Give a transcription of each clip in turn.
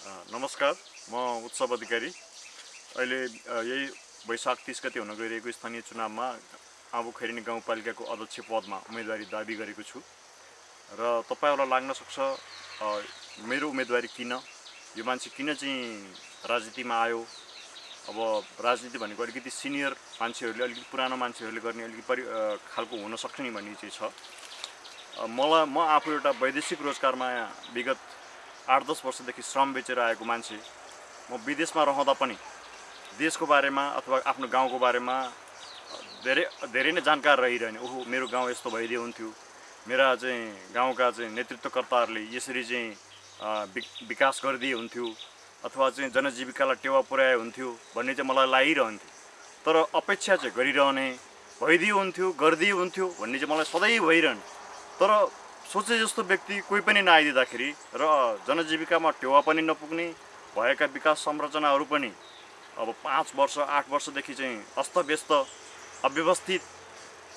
नमस्कार म उत्सव अधिकारी। अहिले यही वैशाख तिस गति हुन गइरहेको स्थानीय चुनावमा आबु खैरिनी गाउँपालिकाको अध्यक्ष पदमा उम्मेदवारी दाबी गरेको छु। र तपाईँहरूलाई लाग्न सक्छ मेरो उम्मेदवारी किन? यो मान्छे किन चाहिँ राजनीतिमा आयो? अब राजनीति भनेको अलिकति सिनियर मान्छेहरूले अलिकति पुरानो मान्छेहरूले गर्ने अलिकति परि खालको हुनसक्छ नि भन्ने चाहिँ छ। मलाई म आफू एउटा वैदेशिक रोजगारमा विगत आठ दस वर्षदेखि श्रम बेचेर आएको मान्छे म विदेशमा रहँदा पनि देशको बारेमा अथवा आफ्नो गाउँको बारेमा धेरै धेरै नै जानकार रहिरहने ओहो मेरो गाउँ यस्तो भइदियो हुन्थ्यो। मेरा चाहिँ गाउँका चाहिँ नेतृत्वकर्ताहरूले यसरी चाहिँ विकास गरिदिए हुन्थ्यो अथवा चाहिँ जनजीविकालाई टेवा पुर्याए हुन्थ्यो भन्ने चाहिँ मलाई लागिरहन्थ्यो। तर अपेक्षा चाहिँ गरिरहने भइदियो हुन्थ्यो गरिदियो हुन्थ्यो भन्ने चाहिँ मलाई सधैँ भइरहने। तर सोचे जस्तो व्यक्ति कोही पनि नआइदिँदाखेरि र जनजीविकामा टेवा पनि नपुग्ने भएका विकास संरचनाहरू पनि अब पाँच वर्ष आठ वर्षदेखि चाहिँ अस्तव्यस्त अव्यवस्थित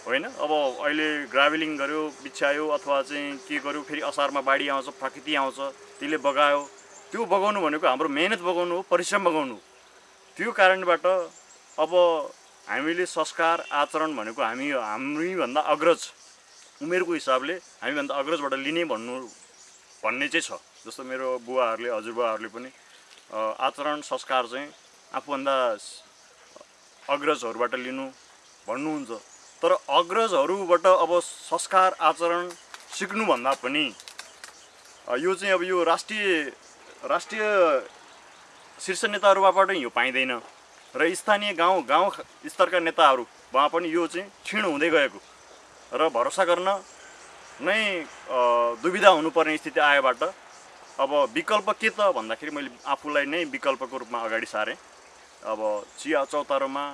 होइन? अब अहिले ग्राभलिङ गऱ्यो बिछ्यायो अथवा चाहिँ के गर्यो फेरि असारमा बाढी आउँछ प्रकृति आउँछ त्यसले बगायो। त्यो बगाउनु भनेको हाम्रो मेहनत बगाउनु हो परिश्रम बगाउनु त्यो कारणबाट अब हामीले संस्कार आचरण भनेको हामी हामीभन्दा अग्रज। उमेरको हिसाबले हामीभन्दा अग्रजबाट लिने भन्नु भन्ने चाहिँ छ। जस्तो मेरो बुवाहरूले हजुरबुवाहरूले पनि आचरण संस्कार चाहिँ आफूभन्दा अग्रजहरूबाट लिनु भन्नुहुन्छ। तर अग्रजहरूबाट अब संस्कार आचरण सिक्नुभन्दा पनि यो चाहिँ अब यो राष्ट्रिय राष्ट्रिय शीर्ष नेताहरूबाट यो पाइँदैन। र स्थानीय गाउँ गाउँ स्तरका नेताहरू उहाँ पनि यो चाहिँ क्षीण हुँदै गएको। र भरोसा गर्न नै दुविधा हुनुपर्ने स्थिति आएबाट अब विकल्प के त भन्दाखेरि मैले आफूलाई नै विकल्पको रूपमा अगाडि सारेँ। अब चिया चौतारोमा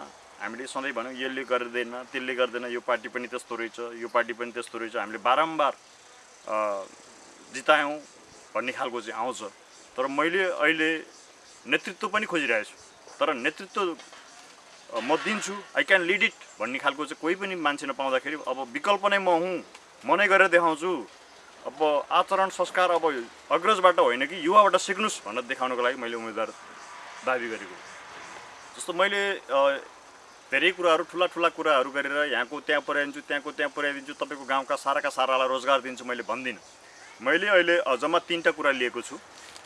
हामीले सधैँ भन्यौँ यसले गर्दैन त्यसले गर्दैन यो पार्टी पनि त्यस्तो रहेछ यो पार्टी पनि त्यस्तो रहेछ हामीले बारम्बार जितायौँ भन्ने खालको चाहिँ आउँछ। तर मैले अहिले नेतृत्व पनि खोजिरहेको छु तर नेतृत्व म दिन्छु। आई क्यान लिड इट भन्ने खालको चाहिँ कोही पनि मान्छे नपाउँदाखेरि अब विकल्प नै म हुँ। म नै गरेर देखाउँछु। अब आचरण संस्कार अब अग्रजबाट होइन कि युवाबाट सिक्नुहोस् भनेर देखाउनको लागि मैले उम्मेदवार दाबी गरेको जस्तो मैले धेरै कुराहरू ठुला ठुला कुराहरू गरेर यहाँको त्यहाँ पुर्याइदिन्छु त्यहाँको त्यहाँ पुर्याइदिन्छु तपाईँको गाउँका साराका सारालाई रोजगार दिन्छु मैले भन्दिनँ। मैले अहिले जम्मा तिनवटा कुरा लिएको छु।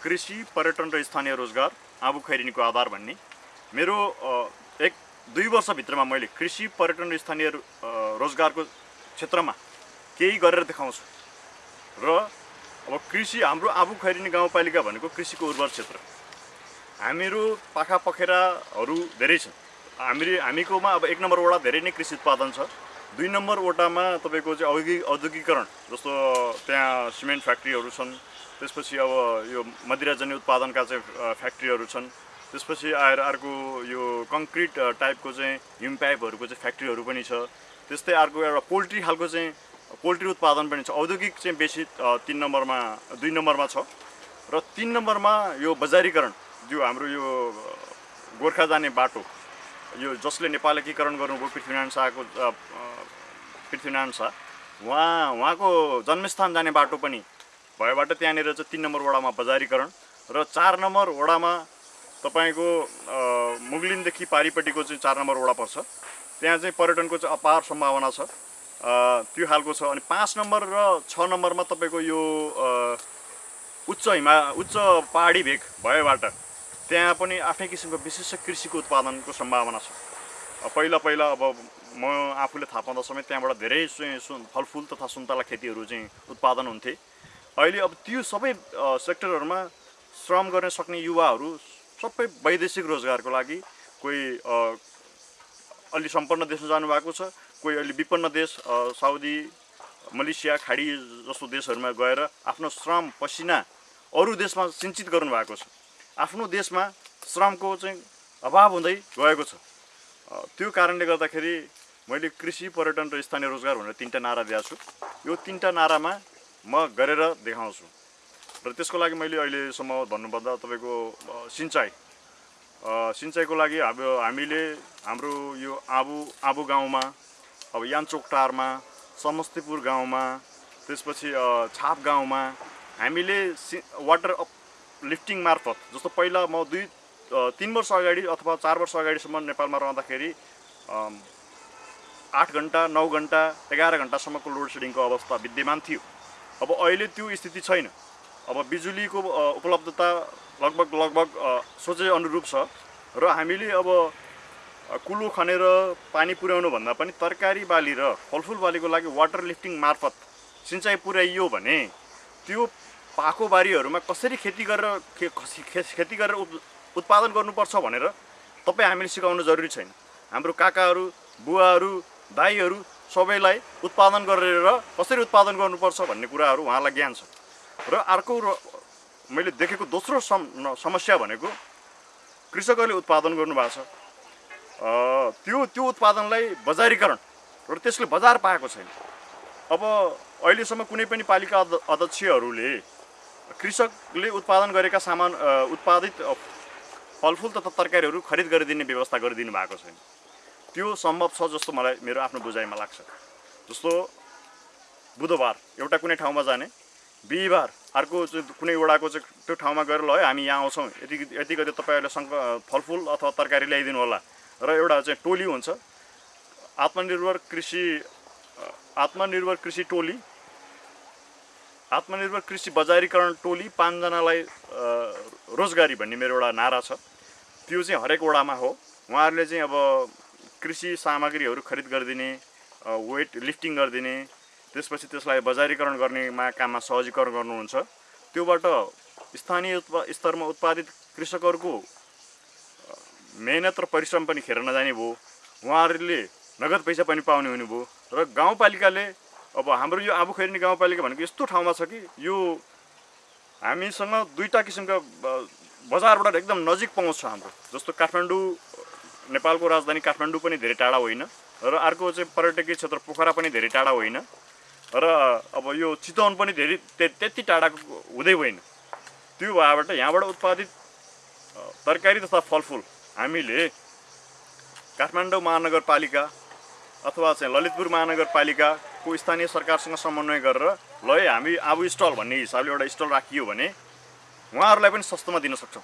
कृषि पर्यटन र स्थानीय रोजगार आबु खैरिनीको आधार भन्ने। मेरो दुई वर्षभित्रमा मैले कृषि पर्यटन र स्थानीय रोजगारको क्षेत्रमा केही गरेर देखाउँछु। र अब कृषि हाम्रो आबु खैरिनी गाउँपालिका भनेको कृषिको उर्वर क्षेत्र। हामीहरू पाखा पखेराहरू धेरै छन्। हामी हामीकोमा अब एक नम्बर वडा धेरै नै कृषि उत्पादन छ। दुई नम्बर वटामा तपाईँको चाहिँ औद्योगिक औद्योगिकरण जस्तो त्यहाँ सिमेन्ट फ्याक्ट्रीहरू छन्। त्यसपछि अब यो मदिराजन्य उत्पादनका चाहिँ फ्याक्ट्रीहरू छन्। त्यसपछि आएर अर्को यो कङ्क्रिट टाइपको चाहिँ हिम पाइपहरूको चाहिँ फ्याक्ट्रीहरू पनि छ। त्यस्तै अर्को एउटा पोल्ट्री खालको चाहिँ पोल्ट्री उत्पादन पनि छ। औद्योगिक चाहिँ बेसी तिन नम्बरमा दुई नम्बरमा छ। र तिन नम्बरमा यो बजारीकरण जो हाम्रो यो गोर्खा जाने बाटो यो जसले नेपाल एकीकरण गर्नुभयो पृथ्वीनारायण शाहको पृथ्वीनारायण शाह उहाँ उहाँको जन्मस्थान जाने बाटो पनि भएबाट त्यहाँनिर चाहिँ तिन नम्बर वडामा बजारीकरण र चार नम्बर वडामा तपाईँको मुगलिनदेखि पारिपट्टिको चाहिँ चार नम्बर वडा पर्छ। त्यहाँ चाहिँ पर्यटनको चाहिँ अपार सम्भावना छ। त्यो खालको छ। अनि पाँच नम्बर र छ नम्बरमा तपाईँको यो उच्च हिमा उच्च पहाडी भेग भएबाट त्यहाँ पनि आफ्नै किसिमको विशिष्ट कृषिको उत्पादनको सम्भावना छ। पहिला पहिला अब म आफूले थाहा पाउँदा समेत त्यहाँबाट धेरै सुन फलफुल तथा सुन्तला खेतीहरू चाहिँ उत्पादन हुन्थे। अहिले अब त्यो सबै सेक्टरहरूमा श्रम गर्न सक्ने युवाहरू सबै वैदेशिक रोजगारको लागि कोही अलि सम्पन्न देशमा जानुभएको छ कोही अलि विपन्न देश साउदी मलेसिया खाडी जस्तो देशहरूमा गएर आफ्नो श्रम पसिना अरू देशमा सिन्चित गर्नुभएको छ। आफ्नो देशमा श्रमको चाहिँ अभाव हुँदै गएको छ। त्यो कारणले गर्दाखेरि मैले कृषि पर्यटन र स्थानीय रोजगार भनेर तिनवटा नारा दिएको छु। यो तिनवटा नारामा म गरेर देखाउँछु। र त्यसको लागि मैले अहिलेसम्म भन्नुपर्दा तपाईँको सिँचाइ। सिँचाइको लागि अब हामीले हाम्रो यो आबु आबु गाउँमा अब यान्चोकटारमा समस्तीपुर गाउँमा त्यसपछि छाप गाउँमा हामीले सि वाटर अप लिफ्टिङ मार्फत जस्तो पहिला म दुई तिन वर्ष अगाडि अथवा चार वर्ष अगाडिसम्म नेपालमा रहँदाखेरि आठ घन्टा नौ घन्टा एघार घन्टासम्मको लोड सेडिङको अवस्था विद्यमान थियो। अब अहिले त्यो स्थिति छैन। अब बिजुलीको उपलब्धता लगभग लगभग सोचे अनुरूप छ। र हामीले अब कुलो खनेर पानी पुर्याउनु भन्दा पनि तरकारी बाली र फलफुल बालीको लागि वाटर लिफ्टिङ मार्फत सिँचाइ पुर्याइयो भने त्यो पाको बारीहरूमा कसरी खेती गरेर खे खेती गरेर उत्पादन गर्नुपर्छ भनेर तपाईँ हामीले सिकाउनु जरुरी छैन। हाम्रो काकाहरू बुवाहरू दाईहरू सबैलाई उत्पादन गरेर कसरी उत्पादन गर्नुपर्छ भन्ने कुराहरू उहाँलाई ज्ञान छ। र अर्को मैले देखेको दोस्रो सम समस्या भनेको कृषकहरूले उत्पादन गर्नुभएको छ। त्यो त्यो उत्पादनलाई बजारीकरण र त्यसले बजार पाएको छैन। अब अहिलेसम्म कुनै पनि पालिका अध- अध्यक्षहरूले कृषकले उत्पादन गरेका सामान उत्पादित फलफुल तथा तरकारीहरू खरिद गरिदिने व्यवस्था गरिदिनु भएको छैन। त्यो सम्भव छ जस्तो मलाई मेरो आफ्नो बुझाइमा लाग्छ। जस्तो बुधबार एउटा कुनै ठाउँमा जाने बिहिबार अर्को कुनै वडाको चाहिँ त्यो ठाउँमा गएर ल है हामी यहाँ आउँछौँ। यति यति गति तपाईँहरूले सङ्क फलफुल अथवा तरकारी ल्याइदिनु होला। र एउटा चाहिँ टोली हुन्छ। आत्मनिर्भर कृषि आत्मनिर्भर कृषि टोली। आत्मनिर्भर कृषि बजारीकरण टोली पाँचजनालाई रोजगारी भन्ने मेरो एउटा नारा छ। त्यो चाहिँ हरेक वडामा हो। उहाँहरूले चाहिँ अब कृषि सामग्रीहरू खरिद गरिदिने वेट लिफ्टिङ गरिदिने त्यसपछि त्यसलाई बजारीकरण गर्नेमा काममा सहजीकरण गर्नुहुन्छ। त्योबाट स्थानीय उत्पा स्तरमा उत्पादित कृषकहरूको मेहनत र परिश्रम पनि खेर नजाने भयो। उहाँहरूले नगद पैसा पनि पाउने हुनुभयो र गाउँपालिकाले अब हाम्रो यो आबुखैरिनी गाउँपालिका भनेको यस्तो ठाउँमा छ कि यो हामीसँग दुईवटा किसिमका बजारबाट एकदम नजिक पहुँच छ हाम्रो। जस्तो काठमाडौँ नेपालको राजधानी काठमाडौँ पनि धेरै टाढा होइन र अर्को चाहिँ पर्यटकीय क्षेत्र पोखरा पनि धेरै टाढा होइन। र अब यो चितवन पनि धेरै त्यति टाढाको हुँदै होइन। त्यो भएबाट यहाँबाट उत्पादित तरकारी तथा फलफुल हामीले काठमाडौँ महानगरपालिका अथवा चाहिँ ललितपुर महानगरपालिकाको स्थानीय सरकारसँग समन्वय गरेर ल है हामी आबु स्टल भन्ने हिसाबले एउटा स्टल राखियो भने उहाँहरूलाई पनि सस्तोमा दिन सक्छौँ।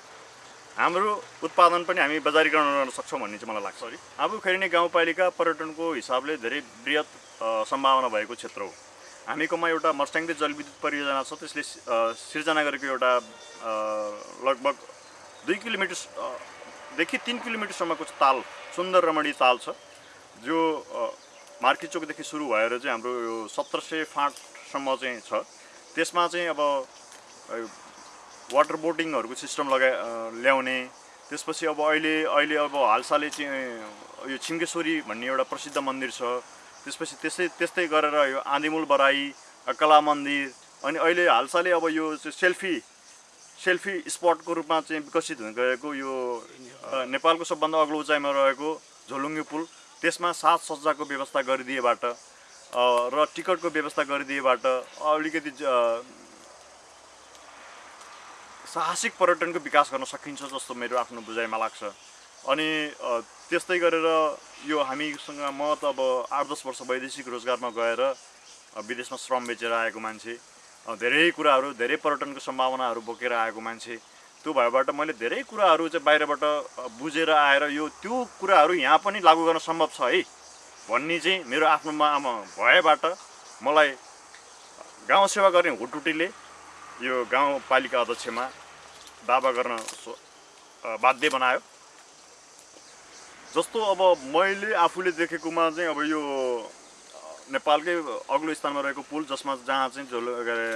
हाम्रो उत्पादन पनि हामी बजारीकरण गर्न सक्छौँ भन्ने चाहिँ मलाई लाग्छ। आबु खैरिने गाउँपालिका पर्यटनको हिसाबले धेरै बृहत अ, सम्भावना भएको क्षेत्र हो। हामीकोमा एउटा मर्स्याङ्दे जलविद्युत परियोजना छ त्यसले सिर्जना गरेको एउटा लगभग दुई किलोमिटर अ, देखि तिन किलोमिटरसम्मको ताल सुन्दर रमणीय ताल छ। जो मार्केट चोकदेखि सुरु भएर चाहिँ हाम्रो यो सत्र सय फाँटसम्म चाहिँ छ। त्यसमा चाहिँ अब वाटर बोटिङहरूको सिस्टम लगाए अ, ल्याउने त्यसपछि अब अहिले अहिले अब हालसालै चाहिँ यो छिङ्गेश्वरी भन्ने एउटा प्रसिद्ध मन्दिर छ। त्यसपछि त्यस्तै त्यस्तै गरेर यो आँधीमूल बराई कला मन्दिर अनि अहिले हालसालै अब यो सेल्फी सेल्फी स्पटको रूपमा चाहिँ विकसित हुन गएको यो नेपालको सबभन्दा अग्लो उचाइमा रहेको झोलुङ्गे पुल। त्यसमा साज सज्जाको व्यवस्था गरिदिएबाट र टिकटको व्यवस्था गरिदिएबाट अलिकति साहसिक पर्यटनको विकास गर्न सकिन्छ जस्तो मेरो आफ्नो बुझाइमा लाग्छ। अनि त्यस्तै गरेर यो हामीसँग म त अब आठ दस वर्ष वैदेशिक रोजगारमा गएर विदेशमा श्रम बेचेर आएको मान्छे धेरै कुराहरू धेरै पर्यटनको सम्भावनाहरू बोकेर आएको मान्छे त्यो भएबाट मैले धेरै कुराहरू चाहिँ बाहिरबाट बुझेर आएर यो त्यो कुराहरू यहाँ पनि लागू गर्न सम्भव छ है भन्ने चाहिँ मेरो आफ्नोमा आमा भएबाट मलाई गाउँ सेवा गर्ने हुटुटीले यो गाउँपालिका अध्यक्षमा दावा गर्न बाध्य बनायो। जस्तो अब मैले आफूले देखेकोमा चाहिँ अब यो नेपालकै अग्लो स्थानमा रहेको पुल जसमा जहाँ चाहिँ झोल के अरे,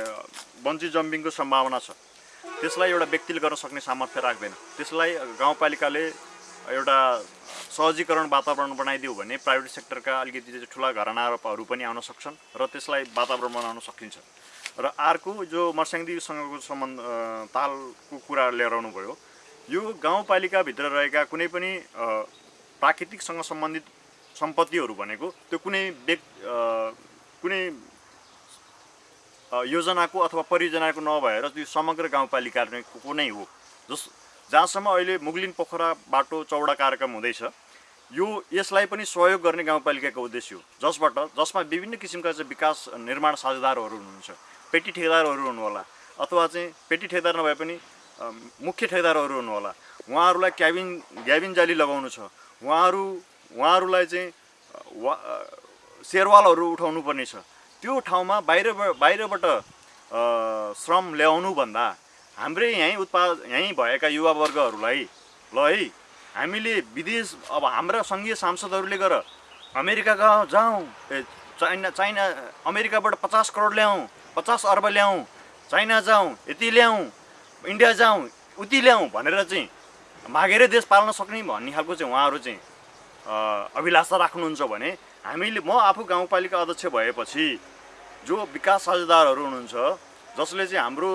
बन्ची जम्पिङको सम्भावना छ त्यसलाई एउटा व्यक्तिले गर्न सक्ने सामर्थ्य राख्दैन। त्यसलाई गाउँपालिकाले एउटा सहजीकरण वातावरण बनाइदियो भने प्राइभेट सेक्टरका अलिकति ठुला घरानाहरू पनि आउन सक्छन् र त्यसलाई वातावरण बनाउन सकिन्छ। र अर्को जो मर्स्याङदीसँगको सम्बन्ध तालको कुरा लिएर आउनुभयो यो गाउँपालिकाभित्र रहेका कुनै पनि प्राकृतिकसँग सम्बन्धित सम्पत्तिहरू भनेको त्यो कुनै व्यक् अ, कुनै योजनाको अथवा परियोजनाको नभएर त्यो समग्र गाउँपालिकाको नै हो। जस जहाँसम्म अहिले मुगलिन पोखरा बाटो चौडा कार्यक्रम हुँदैछ यो यसलाई पनि सहयोग गर्ने गाउँपालिकाको उद्देश्य हो। जसबाट जसमा विभिन्न किसिमका चाहिँ विकास निर्माण साझेदारहरू हुनुहुन्छ पेटी ठेकेदारहरू हुनुहोला अथवा चाहिँ पेटी ठेकेदार नभए पनि मुख्य ठेकदारहरू हुनु होला उहाँहरूलाई क्याबिन क्याबिन जाली लगाउनु छ। उहाँहरू उहाँहरूलाई चाहिँ वा सेरवालहरू उठाउनु पर्ने छ। त्यो ठाउँमा बाहिर बाहिरबाट श्रम ल्याउनु भन्दा हाम्रै यहीँ उत्पाद यहीँ भएका युवावर्गहरूलाई ल है हामीले विदेश अब हाम्रा सङ्घीय सांसदहरूले गर अमेरिका गए- जाउँ? चाइना चाइना अमेरिकाबाट पचास करोड ल्याउँ पचास अर्ब ल्याउँ चाइना जाउँ यति ल्याउँ इन्डिया जाउँ उति ल्याउँ भनेर चाहिँ मागेरै देश पाल्न सक्ने भन्ने खालको चाहिँ उहाँहरू चाहिँ अभिलाषा राख्नुहुन्छ भने हामीले म आफू गाउँपालिका अध्यक्ष भएपछि जो विकास साझेदारहरू हुनुहुन्छ जसले चाहिँ हाम्रो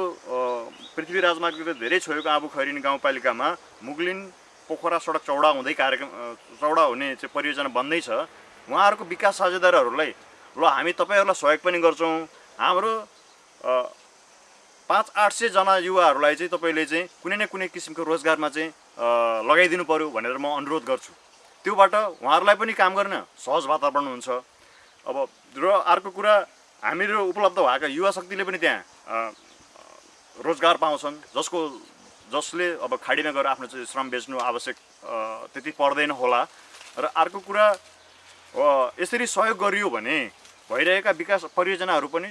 पृथ्वी राजमार्गले धेरै छोएको आबु खैरिन गाउँपालिकामा मुगलिन पोखरा सडक चौडा हुँदै कार्यक्रम चौडा हुने चाहिँ परियोजना बन्दैछ उहाँहरूको विकास साझेदारहरूलाई ल हामी तपाईँहरूलाई सहयोग पनि गर्छौँ। हाम्रो पाँच आठ सयजना युवाहरूलाई चाहिँ तपाईँले चाहिँ कुनै न कुनै किसिमको रोजगारमा चाहिँ लगाइदिनु पऱ्यो भनेर म अनुरोध गर्छु। त्योबाट उहाँहरूलाई पनि काम गर्न सहज वातावरण हुन्छ। अब र अर्को कुरा हामीहरू उपलब्ध भएका युवा शक्तिले पनि त्यहाँ रोजगार पाउँछन्। जसको जसले अब खाडीमा गएर आफ्नो चाहिँ श्रम बेच्नु आवश्यक त्यति पर्दैन होला। र अर्को कुरा यसरी सहयोग गरियो भने भइरहेका विकास परियोजनाहरू पनि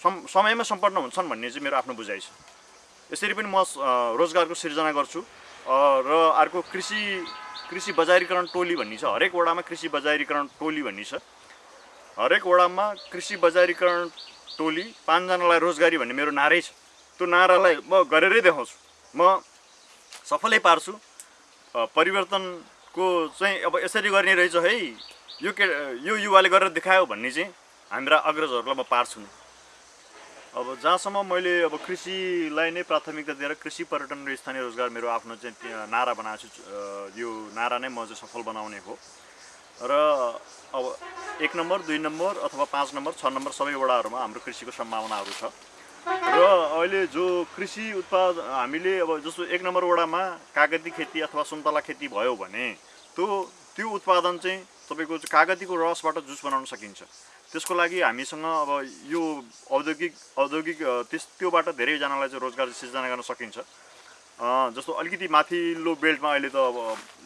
सम समयमा सम्पन्न हुन्छन् भन्ने चाहिँ मेरो आफ्नो बुझाइ छ। यसरी पनि म रोजगारको सिर्जना गर्छु। र अर्को कृषि कृषि बजारीकरण टोली भन्ने छ। हरेक वडामा कृषि बजारीकरण टोली भन्ने छ। हरेक वडामा कृषि बजारीकरण टोली पाँचजनालाई रोजगारी भन्ने मेरो नारै छ। त्यो नारालाई म गरेरै देखाउँछु। म सफलै पार्छु। परिवर्तनको चाहिँ अब यसरी गर्ने रहेछ है। यो के यो युवाले गरेर देखायो भन्ने चाहिँ हाम्रा अग्रजहरूलाई म पार्छु अब जहाँसम्म मैले अब कृषिलाई नै प्राथमिकता दिएर कृषि पर्यटन र स्थानीय रोजगार मेरो आफ्नो चाहिँ नारा बनाएको छु यो नारा नै म चाहिँ सफल बनाउने हो। र अब एक नम्बर दुई नम्बर अथवा पाँच नम्बर छ नम्बर सबै वडाहरूमा हाम्रो कृषिको सम्भावनाहरू छ। र अहिले जो कृषि उत्पाद हामीले अब जस्तो एक नम्बर वडामा कागती खेती अथवा सुन्तला खेती भयो भने त्यो त्यो उत्पादन चाहिँ तपाईँको कागतीको रसबाट जुस बनाउन सकिन्छ। त्यसको लागि हामीसँग अब यो औद्योगिक औद्योगिक त्यस त्योबाट धेरैजनालाई चाहिँ रोजगार सिर्जना गर्न सकिन्छ। जस्तो अलिकति माथिल्लो बेल्टमा अहिले त अब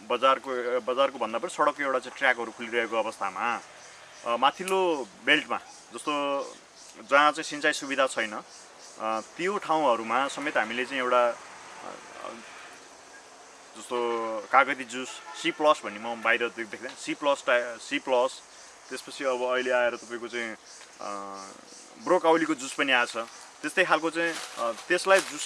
बजारको बजारको भन्दा पनि सडकको एउटा चाहिँ ट्र्याकहरू खुलिरहेको अवस्थामा माथिल्लो बेल्टमा जस्तो जहाँ चाहिँ सिँचाइ सुविधा छैन त्यो ठाउँहरूमा समेत हामीले चाहिँ एउटा जस्तो कागती जुस सी प्लस भन्ने म बाहिर देख्दैन सी प्लस टा सी प्लस त्यसपछि अब अहिले आएर तपाईँको चाहिँ ब्रोकाउलीको जुस पनि आएको छ। त्यस्तै खालको चाहिँ त्यसलाई जुस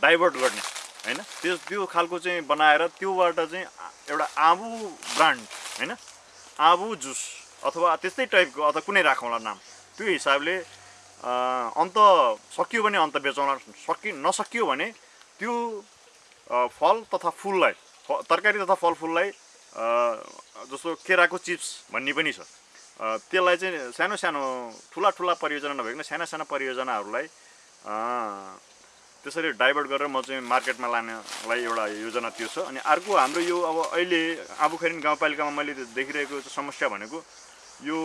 डाइभर्ट गर्ने होइन? त्यो त्यो खालको चाहिँ बनाएर त्योबाट चाहिँ एउटा आबु ब्रान्ड होइन? आबु जुस अथवा त्यस्तै टाइपको अथवा कुनै राखौँला नाम। त्यो हिसाबले अन्त सकियो भने अन्त बेचौँला। सकि नसकियो भने त्यो फल तथा फुललाई तरकारी तथा फलफुललाई जस्तो केराको चिप्स भन्ने पनि छ। त्यसलाई चाहिँ सानो सानो ठुला ठुला परियोजना नभइकन साना साना परियोजनाहरूलाई त्यसरी डाइभर्ट गरेर म चाहिँ मार्केटमा लानेलाई एउटा योजना त्यो छ। अनि अर्को हाम्रो यो अब अहिले आबुखैरिन गाउँपालिकामा मैले देखिरहेको समस्या भनेको यो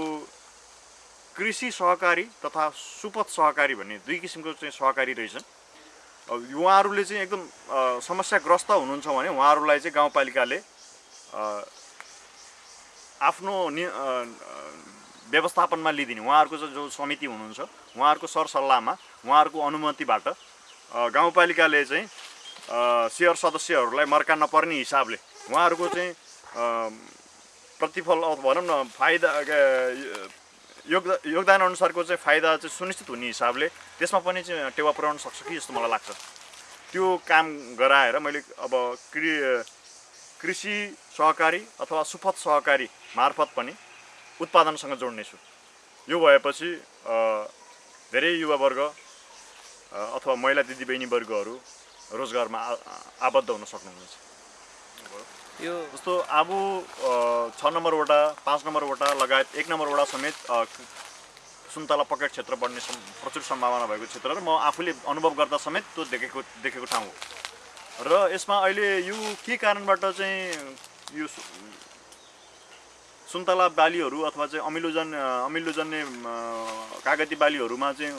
कृषि सहकारी तथा सुपथ सहकारी भन्ने दुई किसिमको चाहिँ सहकारी रहेछन्। उहाँहरूले चाहिँ एकदम समस्याग्रस्त हुनुहुन्छ भने उहाँहरूलाई चाहिँ गाउँपालिकाले आफ्नो नि व्यवस्थापनमा लिइदिने उहाँहरूको जो समिति हुनुहुन्छ उहाँहरूको सरसल्लाहमा उहाँहरूको अनुमतिबाट गाउँपालिकाले चाहिँ सेयर सदस्यहरूलाई मर्का नपर्ने हिसाबले उहाँहरूको चाहिँ प्रतिफल भनौँ न फाइदा योगदा अनुसारको चाहिँ फाइदा चाहिँ सुनिश्चित हुने हिसाबले त्यसमा पनि चाहिँ टेवा पुर्याउन सक्छ कि जस्तो मलाई लाग्छ। त्यो काम गराएर मैले अब कृ कृषि सहकारी अथवा सुपथ सहकारी मार्फत पनि उत्पादनसँग जोड्नेछु यो भएपछि धेरै युवावर्ग अथवा महिला दिदीबहिनी वर्गहरू रोजगारमा आबद्ध हुन सक्नुहुनेछ। यो जस्तो आबु अ, छ नम्बर वडा पाँच नम्बर वडा लगायत एक नम्बर वडा समेत सुन्तला पकेट क्षेत्र बढ्ने सम्- प्रचुर सम्भावना भएको क्षेत्र र म आफूले अनुभव गर्दा समेत त्यो देखेको देखेको ठाउँ हो। र यसमा अहिले यो के कारणबाट चाहिँ यो सुन्तला बालीहरू अथवा चाहिँ अमिलोजन अमिलोजन्य कागती बालीहरूमा चाहिँ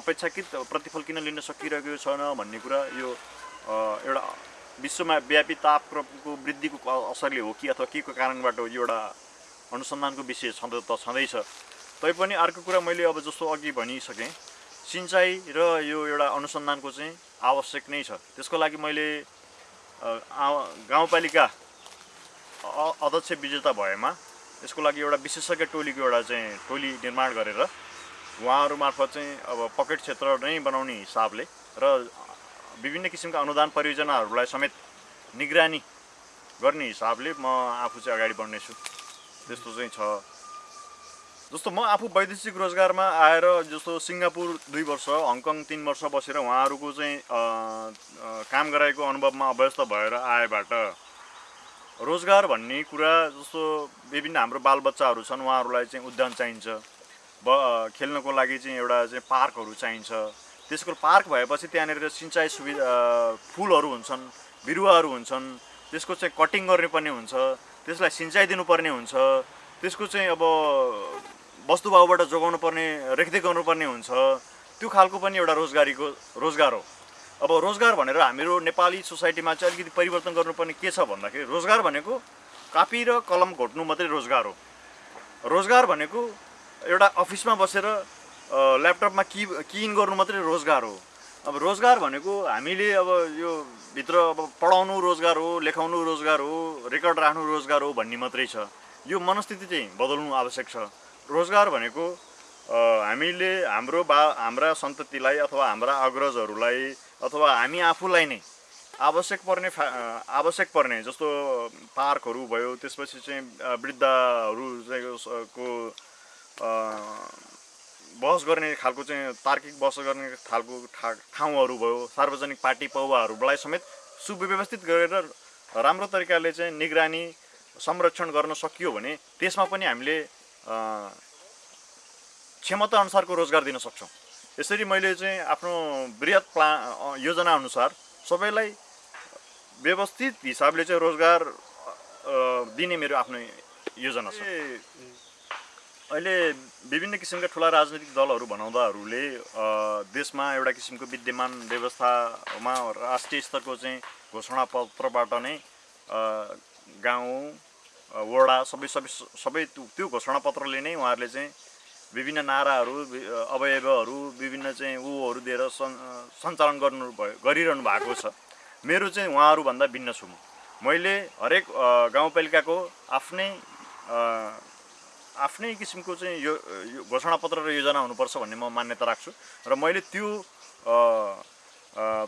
अपेक्षाकृत प्रतिफल किन लिन सकिरहेको छैन भन्ने कुरा यो एउटा विश्वमा व्यापी तापक्रमको वृद्धिको असरले हो कि अथवा के को कारणबाट यो एउटा अनुसन्धानको विषय छँद त छँदैछ। तैपनि अर्को कुरा मैले अब जस्तो अघि भनिसकेँ सिँचाइ र यो एउटा अनुसन्धानको चाहिँ आवश्यक नै छ। त्यसको लागि मैले गाउँपालिका अध्यक्ष विजेता भएमा यसको लागि एउटा विशेषज्ञ टोलीको एउटा चाहिँ टोली निर्माण गरेर उहाँहरू मार्फत चाहिँ अब पकेट क्षेत्र नै बनाउने हिसाबले र विभिन्न किसिमका अनुदान परियोजनाहरूलाई समेत निगरानी गर्ने हिसाबले म आफू चाहिँ अगाडि बढ्नेछु। त्यस्तो चाहिँ छ। जस्तो म आफू वैदेशिक रोजगारमा आएर जस्तो सिङ्गापुर दुई वर्ष हङकङ तिन वर्ष बसेर उहाँहरूको चाहिँ काम गराएको अनुभवमा अभ्यस्त भएर आएबाट रोजगार भन्ने कुरा जस्तो विभिन्न हाम्रो बालबच्चाहरू छन् उहाँहरूलाई चाहिँ उद्यान चाहिन्छ ब खेल्नको लागि चाहिँ एउटा चाहिँ पार्कहरू चाहिन्छ। त्यसको पार्क भएपछि त्यहाँनिर सिँचाइ सुविधा फुलहरू हुन्छन् बिरुवाहरू हुन्छन् त्यसको चाहिँ कटिङ गर्नुपर्ने हुन्छ त्यसलाई सिँचाइ दिनुपर्ने हुन्छ त्यसको चाहिँ अब वस्तुभावबाट जोगाउनु पर्ने रेखदेख गर्नुपर्ने हुन्छ। त्यो खालको पनि एउटा रोजगारीको रोजगार हो। अब रोजगार भनेर हाम्रो नेपाली सोसाइटीमा चाहिँ अलिकति परिवर्तन गर्नुपर्ने के छ भन्दाखेरि रोजगार भनेको कापी र कलम घोट्नु मात्रै रोजगार हो। रोजगार भनेको एउटा अफिसमा बसेर ल्यापटपमा कि कि इन गर्नु मात्रै रोजगार हो। अब रोजगार भनेको हामीले अब यो भित्र अब पढाउनु रोजगार हो लेखाउनु रोजगार हो रेकर्ड राख्नु रोजगार हो भन्ने मात्रै छ। यो मनस्थिति चाहिँ बदल्नु आवश्यक छ। रोजगार भनेको हामीले हाम्रो बा हाम्रा सन्ततिलाई अथवा हाम्रा अग्रजहरूलाई अथवा हामी आफूलाई नै आवश्यक पर्ने आवश्यक पर्ने जस्तो पार्कहरू भयो त्यसपछि चाहिँ वृद्धहरू को बहस गर्ने खालको चाहिँ तार्किक बहस गर्ने खालको ठा ठाउँहरू भयो सार्वजनिक पार्टी पौवाहरूलाई समेत सुव्यवस्थित गरेर राम्रो तरिकाले चाहिँ निगरानी संरक्षण गर्न सकियो भने त्यसमा पनि हामीले क्षमता अनुसारको रोजगार दिन सक्छौँ। यसरी मैले चाहिँ आफ्नो वृहत प्ला अ, योजना अनुसार सबैलाई व्यवस्थित हिसाबले चाहिँ रोजगार दिने मेरो आफ्नो योजना छ। अहिले विभिन्न किसिमका ठुला राजनैतिक दलहरू बनाउँदाहरूले अ, देशमा एउटा किसिमको विद्यमान व्यवस्थामा राष्ट्रिय स्तरको चाहिँ घोषणापत्रबाट नै गाउँ वडा सबै सबै सबै त्यो घोषणापत्रले नै उहाँहरूले चाहिँ विभिन्न नाराहरू अवयवहरू विभिन्न चाहिँ ऊहरू दिएर सन् सञ्चालन गर्नु भयो गरिरहनु भएको छ। मेरो चाहिँ उहाँहरूभन्दा भिन्न छु म। मैले हरेक गाउँपालिकाको आफ्नै आफ्नै किसिमको चाहिँ यो घोषणापत्र र योजना हुनुपर्छ भन्ने म मान्यता राख्छु। र मैले त्यो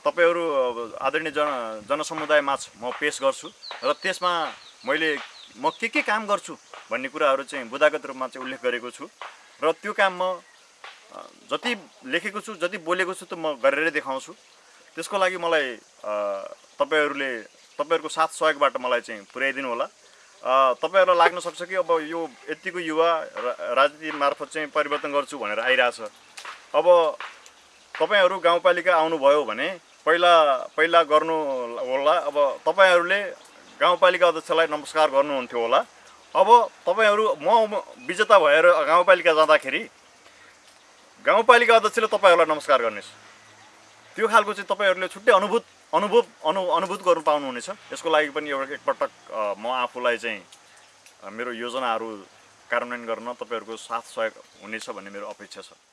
तपाईँहरू आदरणीय जन जनसमुदायमाझ म पेस गर्छु र त्यसमा मैले म के के काम गर्छु भन्ने कुराहरू चाहिँ बुदागत रूपमा चाहिँ उल्लेख गरेको छु। र त्यो काम म जति लेखेको छु जति बोलेको छु त्यो म गरेरै देखाउँछु। त्यसको लागि मलाई तपाईँहरूले तपाईँहरूको साथ सहयोगबाट मलाई चाहिँ पुर्याइदिनु होला। तपाईँहरूलाई लाग्न सक्छ कि अब यो यतिको युवा राजनीति मार्फत चाहिँ परिवर्तन गर्छु भनेर आइरहेछ। अब तपाईँहरू गाउँपालिका आउनुभयो भने पहिला पहिला गर्नु होला। अब तपाईँहरूले गाउँपालिका अध्यक्षलाई नमस्कार गर्नुहुन्थ्यो होला। अब तपाईँहरू म विजेता भएर गाउँपालिका जाँदाखेरि गाउँपालिका अध्यक्षले तपाईँहरूलाई नमस्कार गर्नेछ। त्यो खालको चाहिँ तपाईँहरूले छुट्टै अनुभूत अनुभव अनु अनुभूत गर्नु पाउनुहुनेछ। यसको लागि पनि एउटा एकपटक म आफूलाई चाहिँ मेरो योजनाहरू कार्यान्वयन गर्न तपाईँहरूको साथ सहयोग हुनेछ भन्ने मेरो अपेक्षा छ।